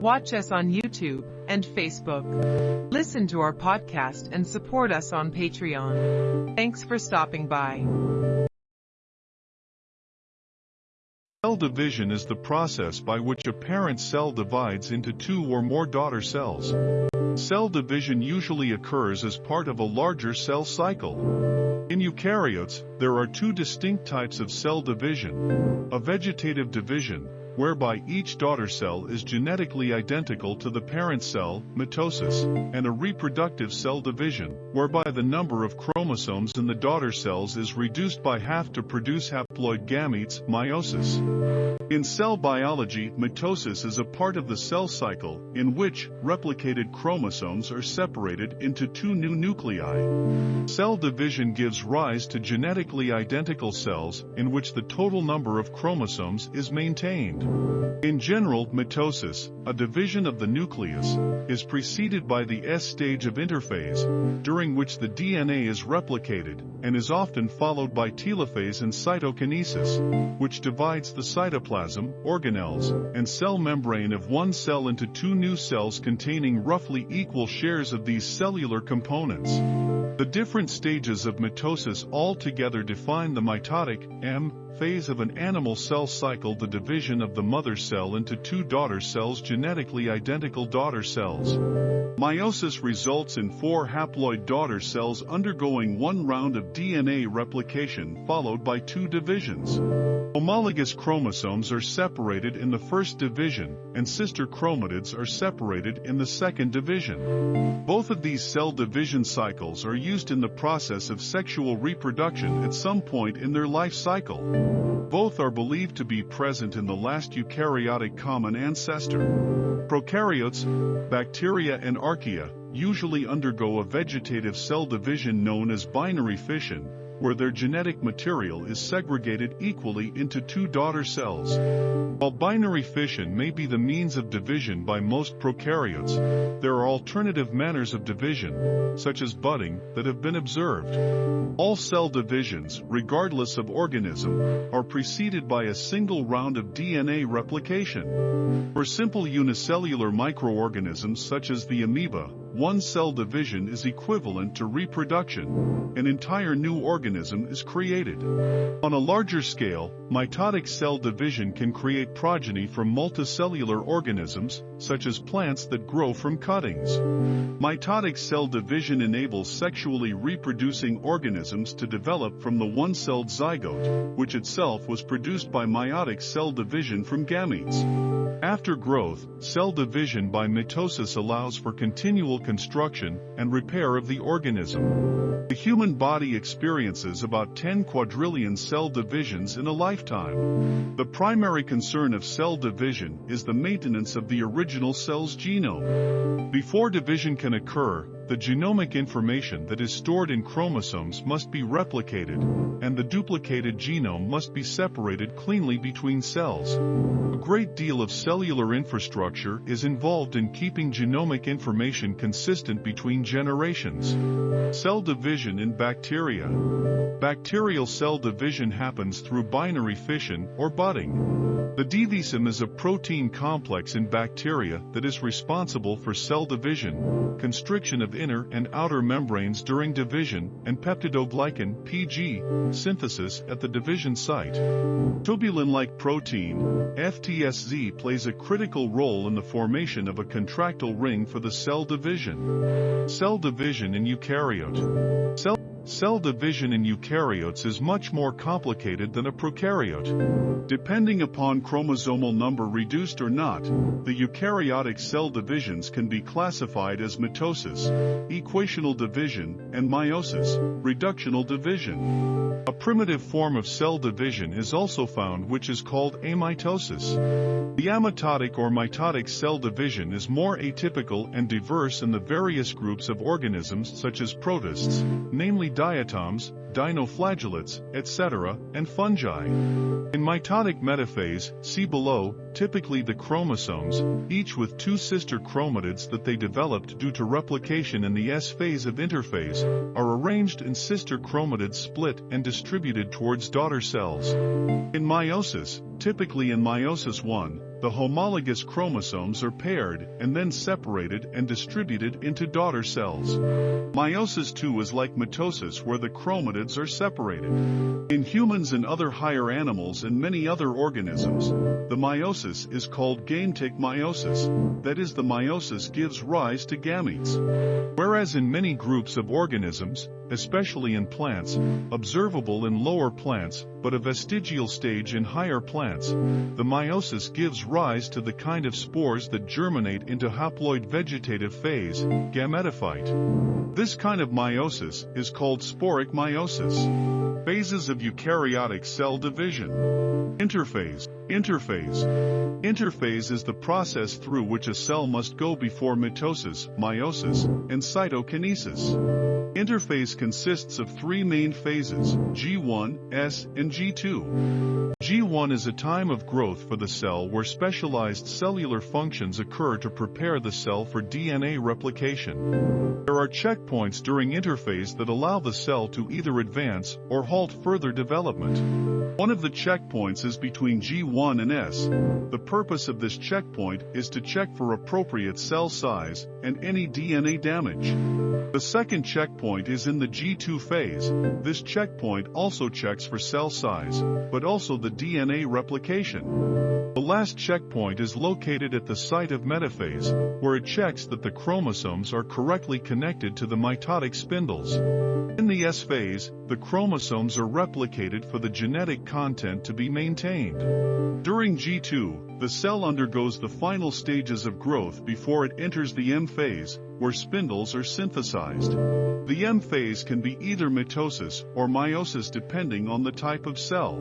Watch us on YouTube and Facebook. Listen to our podcast and support us on Patreon. Thanks for stopping by. Cell division is the process by which a parent cell divides into two or more daughter cells. Cell division usually occurs as part of a larger cell cycle. In eukaryotes, there are two distinct types of cell division. A vegetative division, whereby each daughter cell is genetically identical to the parent cell, mitosis, and a reproductive cell division, whereby the number of chromosomes in the daughter cells is reduced by half to produce haploid gametes, meiosis. In cell biology, mitosis is a part of the cell cycle in which replicated chromosomes are separated into two new nuclei. Cell division gives rise to genetically identical cells in which the total number of chromosomes is maintained. In general, mitosis, a division of the nucleus, is preceded by the S stage of interphase, during which the DNA is replicated, and is often followed by telophase and cytokinesis, which divides the cytoplasm, organelles, and cell membrane of one cell into two new cells containing roughly equal shares of these cellular components. The different stages of mitosis altogether define the mitotic M phase of an animal cell cycle the division of the mother cell into two daughter cells genetically identical daughter cells. Meiosis results in four haploid daughter cells undergoing one round of DNA replication followed by two divisions. Homologous chromosomes are separated in the first division, and sister chromatids are separated in the second division. Both of these cell division cycles are used in the process of sexual reproduction at some point in their life cycle. Both are believed to be present in the last eukaryotic common ancestor. Prokaryotes, bacteria and archaea, usually undergo a vegetative cell division known as binary fission, where their genetic material is segregated equally into two daughter cells. While binary fission may be the means of division by most prokaryotes, there are alternative manners of division, such as budding, that have been observed. All cell divisions, regardless of organism, are preceded by a single round of DNA replication. For simple unicellular microorganisms such as the amoeba, one cell division is equivalent to reproduction. An entire new organism is created. On a larger scale, mitotic cell division can create progeny from multicellular organisms, such as plants that grow from cuttings. Mitotic cell division enables sexually reproducing organisms to develop from the one-celled zygote, which itself was produced by meiotic cell division from gametes. After growth, cell division by mitosis allows for continual construction and repair of the organism. The human body experiences about 10 quadrillion cell divisions in a lifetime. The primary concern of cell division is the maintenance of the original cell's genome. Before division can occur, the genomic information that is stored in chromosomes must be replicated, and the duplicated genome must be separated cleanly between cells. A great deal of cellular infrastructure is involved in keeping genomic information consistent between generations. Cell division in bacteria. Bacterial cell division happens through binary fission or budding. The divisome is a protein complex in bacteria that is responsible for cell division, constriction of inner and outer membranes during division, and peptidoglycan PG, synthesis at the division site. Tubulin-like protein, FTSZ plays a critical role in the formation of a contractile ring for the cell division. Cell division in eukaryote. Cell Cell division in eukaryotes is much more complicated than a prokaryote. Depending upon chromosomal number reduced or not, the eukaryotic cell divisions can be classified as mitosis, equational division, and meiosis, reductional division. A primitive form of cell division is also found which is called amitosis. The amitotic or mitotic cell division is more atypical and diverse in the various groups of organisms such as protists, namely diatoms, dinoflagellates, etc., and fungi. In mitotic metaphase, see below, typically the chromosomes, each with two sister chromatids that they developed due to replication in the S phase of interphase, are arranged in sister chromatids split and distributed towards daughter cells. In meiosis, typically in meiosis 1, the homologous chromosomes are paired and then separated and distributed into daughter cells. Meiosis II is like mitosis where the chromatids are separated. In humans and other higher animals and many other organisms, the meiosis is called gametic meiosis, that is the meiosis gives rise to gametes. Whereas in many groups of organisms, especially in plants, observable in lower plants, but a vestigial stage in higher plants, the meiosis gives rise to the kind of spores that germinate into haploid vegetative phase, gametophyte. This kind of meiosis is called sporic meiosis. Phases of eukaryotic cell division. Interphase. Interphase. Interphase is the process through which a cell must go before mitosis, meiosis, and cytokinesis. Interphase consists of three main phases, G1, S, and G2. G1 is a time of growth for the cell where specialized cellular functions occur to prepare the cell for DNA replication. There are checkpoints during interphase that allow the cell to either advance or halt further development. One of the checkpoints is between G1 and S. The purpose of this checkpoint is to check for appropriate cell size and any DNA damage. The second checkpoint is in the G2 phase. This checkpoint also checks for cell size, but also the DNA replication. The last checkpoint is located at the site of metaphase, where it checks that the chromosomes are correctly connected to the mitotic spindles. In the S phase, the chromosomes are replicated for the genetic content to be maintained. During G2, the cell undergoes the final stages of growth before it enters the M phase, where spindles are synthesized. The M phase can be either mitosis or meiosis depending on the type of cell.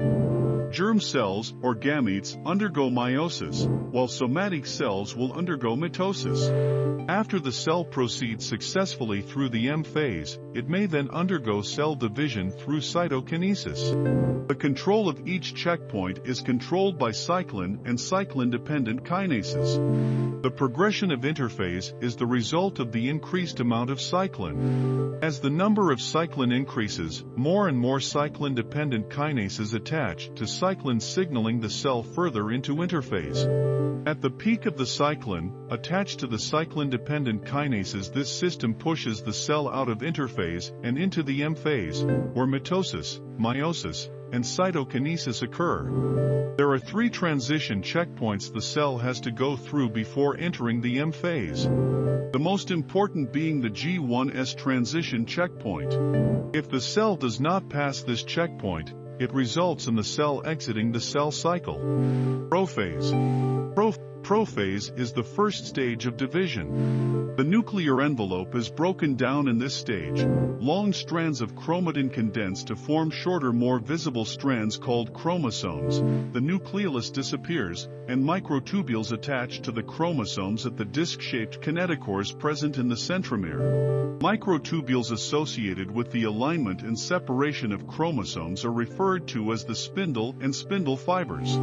Germ cells, or gametes, undergo meiosis, while somatic cells will undergo mitosis. After the cell proceeds successfully through the M phase, it may then undergo cell division through cytokinesis. The control of each checkpoint is controlled by cyclin and cyclin-dependent kinases. The progression of interphase is the result of the increased amount of cyclin. As the number of cyclin increases, more and more cyclin-dependent kinases attach to cyclin signaling the cell further into interphase. At the peak of the cyclin, attached to the cyclin-dependent kinases this system pushes the cell out of interphase and into the M phase, where mitosis, meiosis, and cytokinesis occur. There are three transition checkpoints the cell has to go through before entering the M phase. The most important being the G1S transition checkpoint. If the cell does not pass this checkpoint, it results in the cell exiting the cell cycle. Prophase. Pro prophase is the first stage of division. The nuclear envelope is broken down in this stage. Long strands of chromatin condense to form shorter more visible strands called chromosomes. The nucleolus disappears, and microtubules attach to the chromosomes at the disc-shaped kinetochores present in the centromere. Microtubules associated with the alignment and separation of chromosomes are referred to as the spindle and spindle fibers.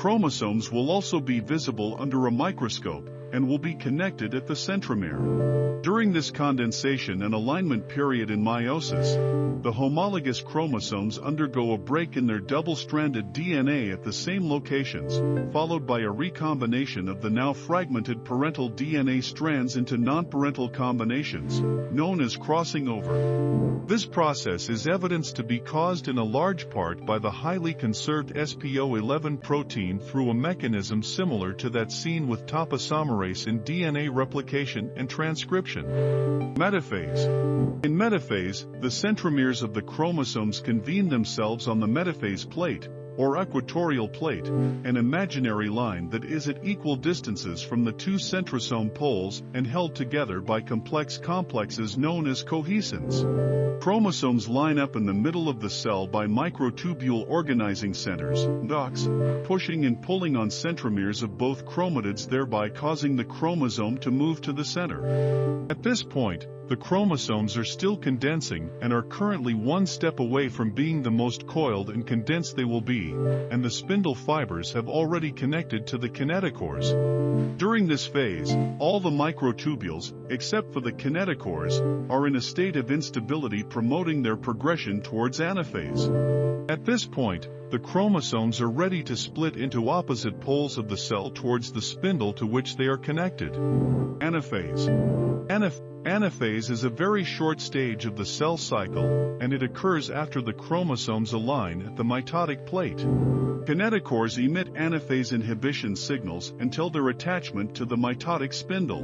Chromosomes will also be visible under a microscope and will be connected at the centromere. During this condensation and alignment period in meiosis, the homologous chromosomes undergo a break in their double-stranded DNA at the same locations, followed by a recombination of the now fragmented parental DNA strands into non-parental combinations, known as crossing over. This process is evidenced to be caused in a large part by the highly conserved SPO11 protein through a mechanism similar to that seen with topoisomerase in DNA replication and transcription. Metaphase. In metaphase, the centromeres of the chromosomes convene themselves on the metaphase plate, or equatorial plate, an imaginary line that is at equal distances from the two centrosome poles and held together by complex complexes known as cohesins. Chromosomes line up in the middle of the cell by microtubule organizing centers, docks, pushing and pulling on centromeres of both chromatids thereby causing the chromosome to move to the center. At this point, the chromosomes are still condensing and are currently one step away from being the most coiled and condensed they will be, and the spindle fibers have already connected to the kinetochores. During this phase, all the microtubules, except for the kinetochores, are in a state of instability promoting their progression towards anaphase. At this point, the chromosomes are ready to split into opposite poles of the cell towards the spindle to which they are connected. Anaphase. Anaph Anaphase is a very short stage of the cell cycle, and it occurs after the chromosomes align at the mitotic plate. Kinetochores emit anaphase inhibition signals until their attachment to the mitotic spindle.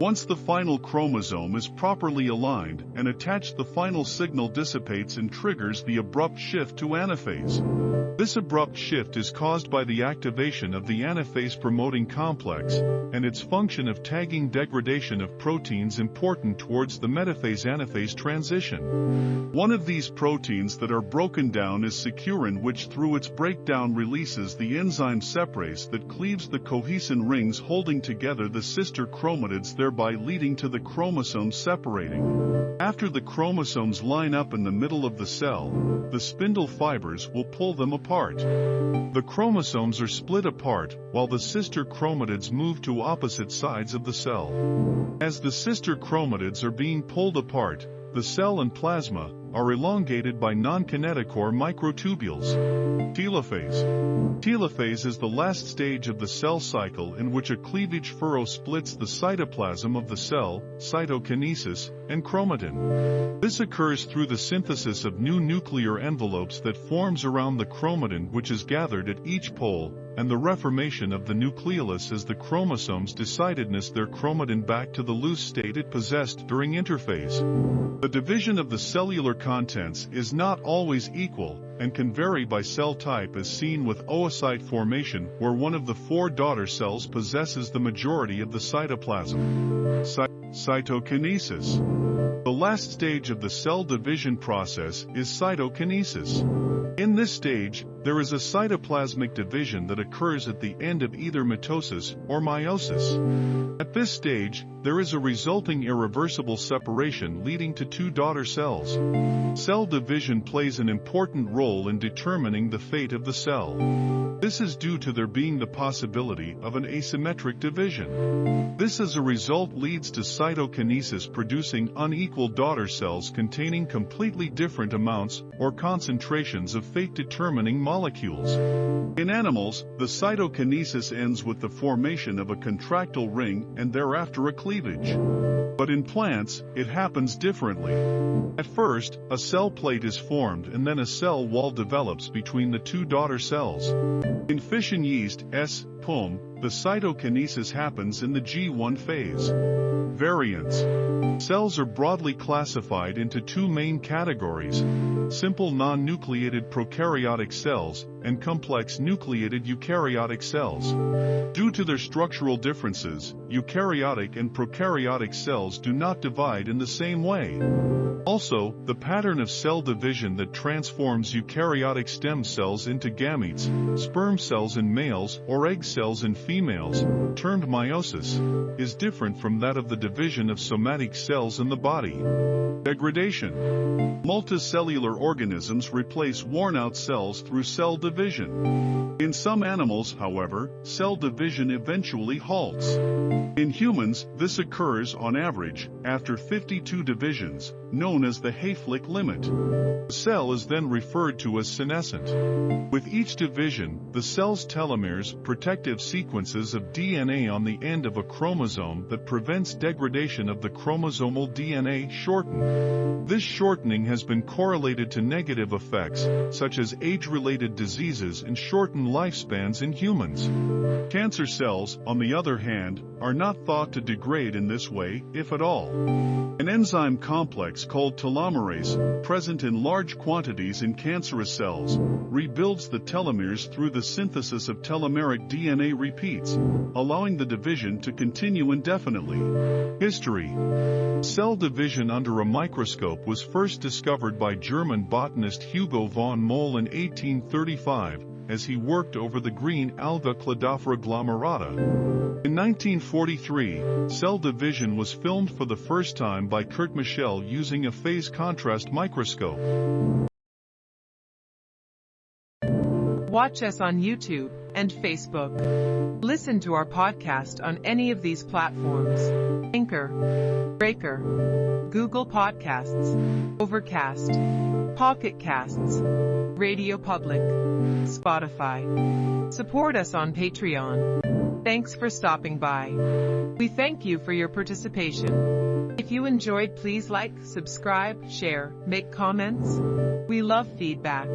Once the final chromosome is properly aligned and attached the final signal dissipates and triggers the abrupt shift to anaphase. This abrupt shift is caused by the activation of the anaphase promoting complex, and its function of tagging degradation of proteins important towards the metaphase-anaphase transition. One of these proteins that are broken down is securin which through its breakdown releases the enzyme separase that cleaves the cohesin rings holding together the sister chromatids thereby leading to the chromosomes separating. After the chromosomes line up in the middle of the cell, the spindle fibers will pull them apart. The chromosomes are split apart, while the sister chromatids move to opposite sides of the cell. As the sister chromatids are being pulled apart, the cell and plasma are elongated by non-kinetochore microtubules. Telophase. Telophase is the last stage of the cell cycle in which a cleavage furrow splits the cytoplasm of the cell, cytokinesis, and chromatin. This occurs through the synthesis of new nuclear envelopes that forms around the chromatin which is gathered at each pole, and the reformation of the nucleolus as the chromosomes decondense their chromatin back to the loose state it possessed during interphase. The division of the cellular contents is not always equal, and can vary by cell type as seen with oocyte formation where one of the four daughter cells possesses the majority of the cytoplasm. Cy cytokinesis. The last stage of the cell division process is cytokinesis. In this stage, there is a cytoplasmic division that occurs at the end of either mitosis or meiosis. At this stage, there is a resulting irreversible separation leading to two daughter cells. Cell division plays an important role in determining the fate of the cell. This is due to there being the possibility of an asymmetric division. This as a result leads to cytokinesis producing unequal daughter cells containing completely different amounts or concentrations of fate-determining molecules. In animals, the cytokinesis ends with the formation of a contractile ring and thereafter a cleavage. But in plants, it happens differently. At first, a cell plate is formed and then a cell wall develops between the two daughter cells. In fission yeast, S. pombe, the cytokinesis happens in the G1 phase. Variants. Cells are broadly classified into two main categories, simple non-nucleated prokaryotic cells and complex nucleated eukaryotic cells. Due to their structural differences, eukaryotic and prokaryotic cells do not divide in the same way. Also, the pattern of cell division that transforms eukaryotic stem cells into gametes, sperm cells in males or egg cells in females, termed meiosis, is different from that of the division of somatic cells in the body. Degradation. Multicellular organisms replace worn-out cells through cell division. In some animals, however, cell division eventually halts. In humans, this occurs on average after 52 divisions, known as the Hayflick limit. The cell is then referred to as senescent. With each division, the cell's telomeres, protective sequences of DNA on the end of a chromosome that prevents degradation of the chromosomal DNA shorten. This shortening has been correlated to negative effects, such as age-related diseases and shortened lifespans in humans. Cancer cells, on the other hand, are not thought to degrade in this way, if at all. An enzyme complex called telomerase, present in large quantities in cancerous cells, rebuilds the telomeres through the synthesis of telomeric DNA repeats, allowing the division to continue indefinitely. History Cell division under a microscope was first discovered by German botanist Hugo von Mohl in 1835, as he worked over the green alga Cladophora glomerata. In 1943, cell division was filmed for the first time by Kurt Michel using a phase contrast microscope. Watch us on YouTube and Facebook. Listen to our podcast on any of these platforms. Anchor, Breaker, Google Podcasts, Overcast, Pocket Casts, Radio Public, Spotify. Support us on Patreon. Thanks for stopping by. We thank you for your participation. If you enjoyed, please like, subscribe, share, make comments. We love feedback.